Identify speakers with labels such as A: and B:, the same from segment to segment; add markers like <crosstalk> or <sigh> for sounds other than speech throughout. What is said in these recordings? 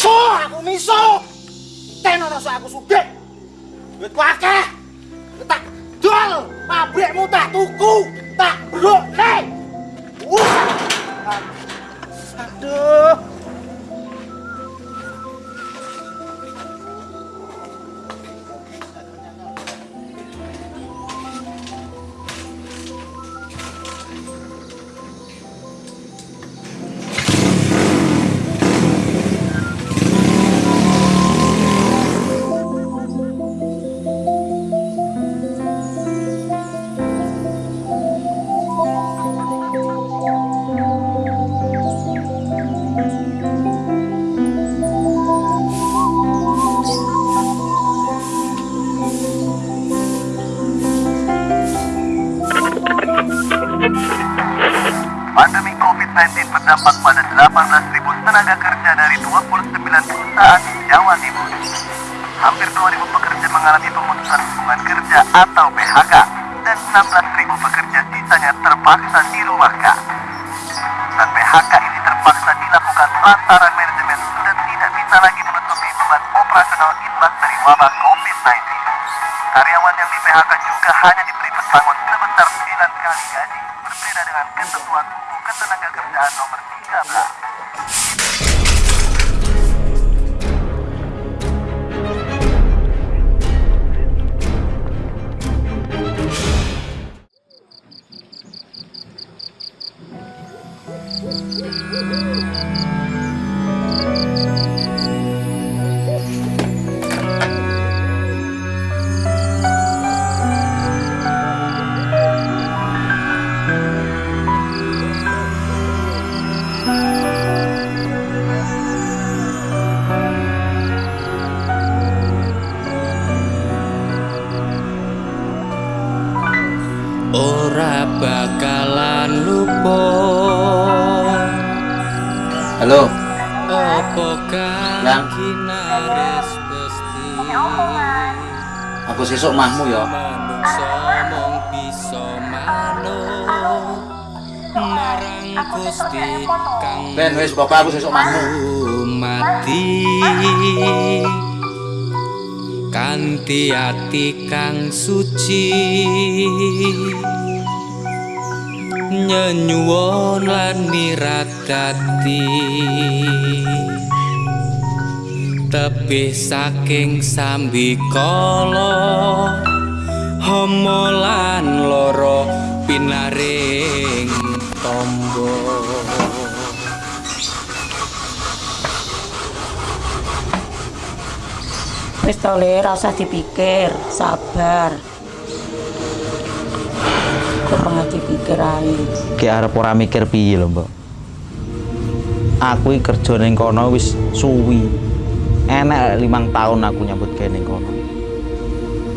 A: Miso, aku miso. Ten ora sok aku sugih. Duitku akeh. Tak dol, pabrikmu tak tuku, tak brokke. Uh. Aduh.
B: Berdampak pada 18.000 tenaga kerja dari 29 perusahaan di Jawa Timur. Hampir 2.000 pekerja mengalami pemutusan hubungan kerja atau PHK dan 16.000 pekerja sisanya terpaksa dirumahkan. Dan PHK ini terpaksa dilakukan lantaran manajemen sudah tidak bisa lagi menutupi beban operasional imbas dari wabah COVID-19. Karyawan yang di PHK juga hanya diberi pesangon sebesar 9 kali gaji, berbeda dengan ketentuan UU Ketenagakerjaan nomor làm lại Woo!
C: Ora bakalan lupa.
D: Halo,
C: apa kang
D: aku sesuk mahmu ya. Ben wis bapak aku sesuk mahmu.
C: mati kanthi ati kang suci. Nyenyuwun lan niradati tebih saking sambikala homo lan loro pinaring tombo
E: Wis to Le, ora usah dipikir, sabar. Kurang dipikir ae.
D: Ki arep ora mikir piye lho, Mbok. Aku iki kerja ning kono wis suwi. Enek limang tahun aku nyambut gawe ning kono.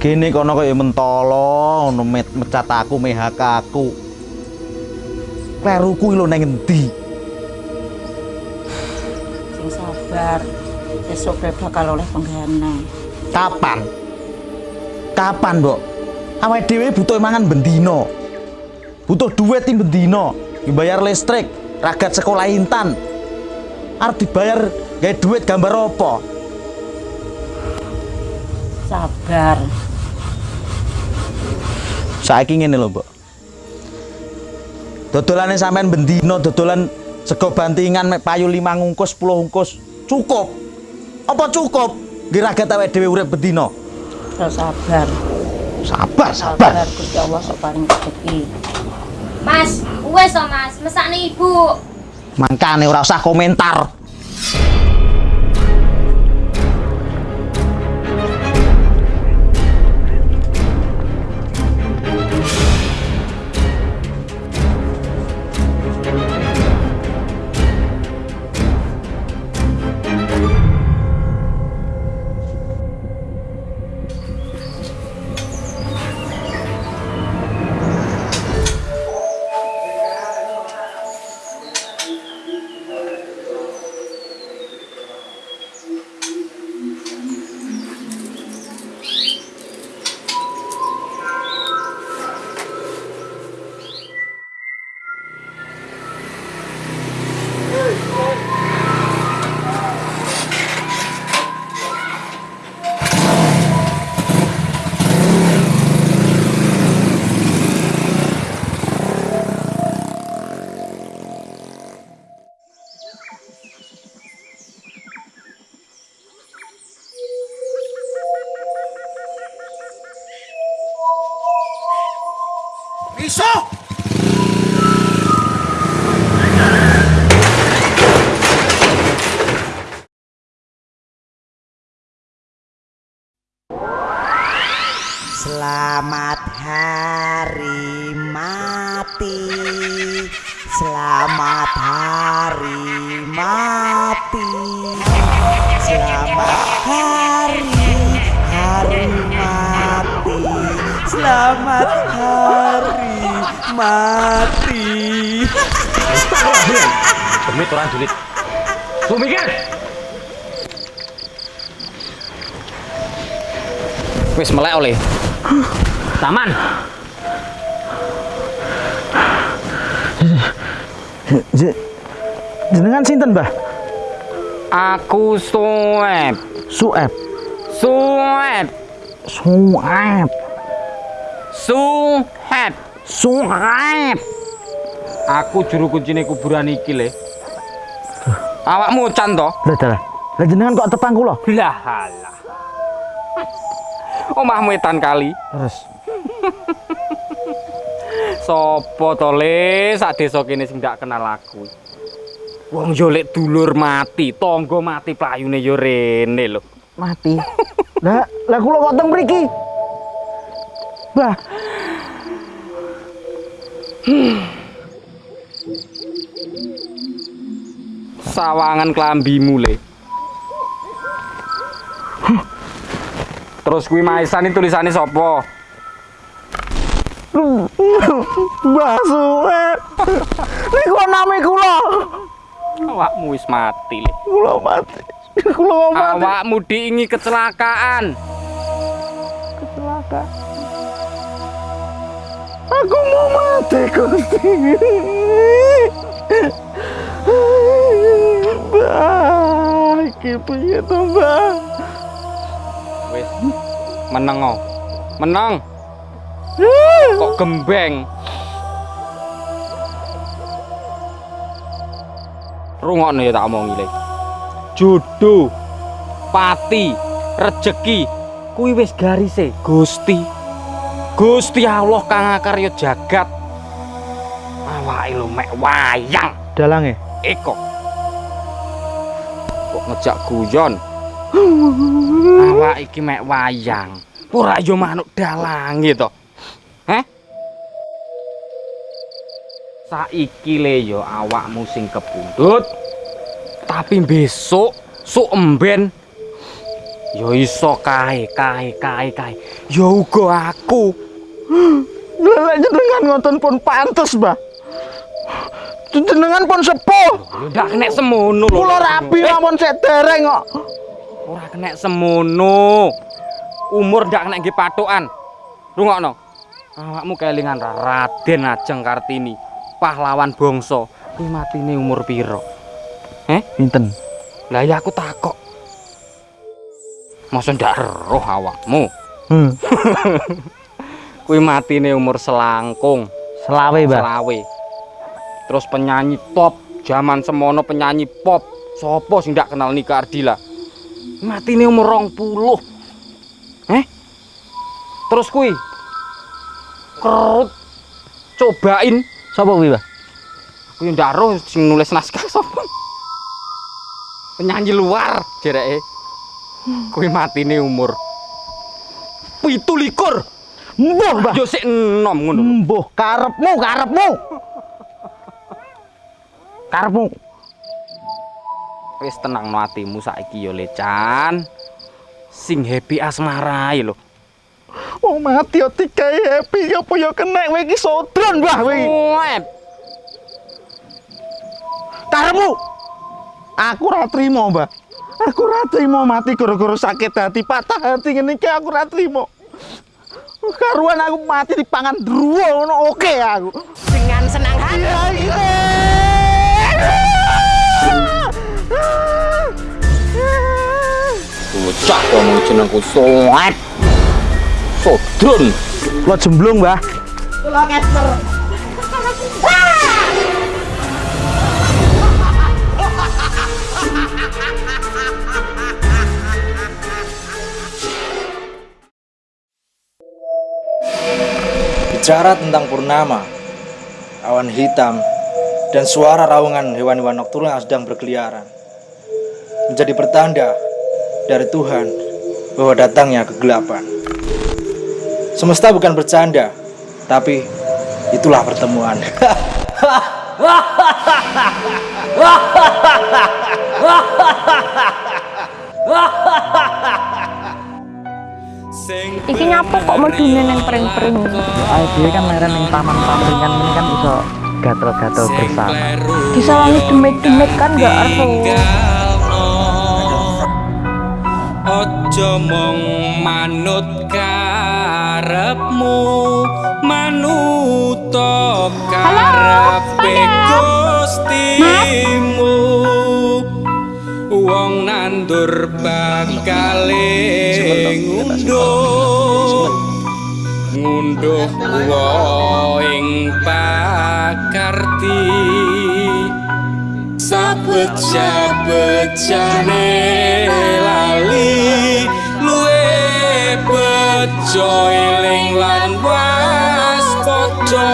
D: Gene kono kaya mentolo, ngono mecat aku, mehak aku. Kleruku iki lho nang endi?
E: Sing sabar. Besok bakal oleh penggana.
D: Kapan? Kapan, Mbok? Awake dhewe butuh mangan bendino. Butuh duit tim bendino. Dibayar listrik, ragat sekolah intan. Arep dibayar gawe duit gambar apa?
E: Sabar.
D: Saiki ngene lho, Mbok. Dodolane sampean bendino, dodolan sego bantingan mek payu 5 ngungkus, 10 ngungkus. Cukup. Apa cukup? Nggih ragat awake dhewe urip.
E: Terus sabar.
D: Sabar, sabar.
E: Sabar Gusti Allah sok paring rezeki.
F: Mas, wes to Mas, mesakne Ibu.
D: Mangkane ora usah komentar.
G: Mati Selamat hari mati Selamat hari hari mati Selamat hari mati
D: Demit orang julid. Mikir.
C: Wis melek oleh. Taman.
D: Jenengan sinten, Mbah?
C: Aku suwep.
D: Sueb.
C: Suwep.
D: Sueb.
C: Suhep.
D: Sueb.
C: Aku juru kuncine kuburan iki le. Awakmu can to?
D: Lah dalah. Lah jenengan kok tepang kula?
C: Lah halah. Omahmu etan kali.
D: Terus <laughs>
C: Sopo to le sak desa kene sing ndak kenal aku. Wong yo lek dulur mati, tangga mati playune yo rene lho.
D: mati. Lah, lah kula kok teng mriki? Mbah,
C: Sawangan klambimu le. Terus kuwi maisan iki tulisane sapa?
D: Mbah Sueb. Niku nami kula.
C: Awakmu wis mati.
D: Kula mati. Kula mati.
C: Awakmu diingi kecelakaan.
D: Celaka. Aku mau mati, Gusti. Mbah, iki piye to, Mbah?
C: Wis meneng oh. Meneng. Kok gembeng. Rungokno ya tak omongi le. Jodoh, pati, rejeki kuwi wis garise Gusti. Gusti Allah kang akarya jagat. Awake lho mek wayang.
D: Dalange.
C: Eko. Kok ngejak guyon. <gasps> Awak iki mek wayang. Ora yo manuk dalange to. Saiki le yo awakmu sing kepundhut. Tapi besok sok emben yo iso kae kae kae kae. Yo uga aku.
D: Lelek jenengan ngoten pun pantes, Mbah. Jenengan pun sepuh.
C: Ndak kena semono lho.
D: Kula rabi
C: Eh,
D: lamun sik dereng kok.
C: Ora kena semono. Umur ndak kena nggih patokan. Rungokno. Awakmu kelingan ra Raden Ajeng Kartini, pahlawan bangsa. Kuwi matine umur piro? Eh?
D: Pinten?
C: Lah ya aku takok. Masa ndak roh awakmu?
D: Hmm. <laughs>
C: Kuwi matine umur selangkung,
D: Selawe, Mbah.
C: selawe. Terus penyanyi top, zaman semono penyanyi pop. Sopo sing ndak kenal Nika Ardila? Matine umur 20. Eh? Terus kuwi kerut cobain
D: Sapa kuwi, Mbah?
C: kuwi ndak roh sing nulis naskah sapa? Penyanyi luar jereke. Kuwi matine umur 17.
D: Mbuh, Mbah.
C: Yo sik enom ngono.
D: Mbuh, karepmu, karepmu. Karepmu.
C: Wis tenang no atimu saiki yo lecan. Sing happy asmara ya lho.
D: Wong mati yo digawe happy apa yo kena kowe iki sodron, Mbah kowe. iki.
C: Wet.
D: Karepmu. Aku ora trimo, Mbah. Aku ora trimo mati gara-gara sakit hati, patah hati ngene iki aku ora trimo. Karuan aku mati dipangan druwo ngono oke aku.
G: Dengan senang hati
D: Iya, iya.
C: Bocah kamu jenengku Soet. Sodron.
D: Lo jemblung, Mbah.
G: Keter
A: Berbicara tentang purnama, awan hitam, dan suara raungan hewan-hewan nokturnal yang sedang berkeliaran menjadi pertanda dari Tuhan bahwa datangnya kegelapan. Semesta bukan bercanda, tapi itulah pertemuan.
C: Iki nyapa kok medune neng pring-pring.
H: Ayo dhewe kan leren ning taman pamringan ini kan iso gatel-gatel bersama.
C: Disawangi demit-demit kan gak ero.
I: Ojo mong manut karepmu manuto karepe gustimu. Wong nandur bakal ngunduh ngunduh ing pakarti. Sapecah-pecah lali bejo eling lan waspada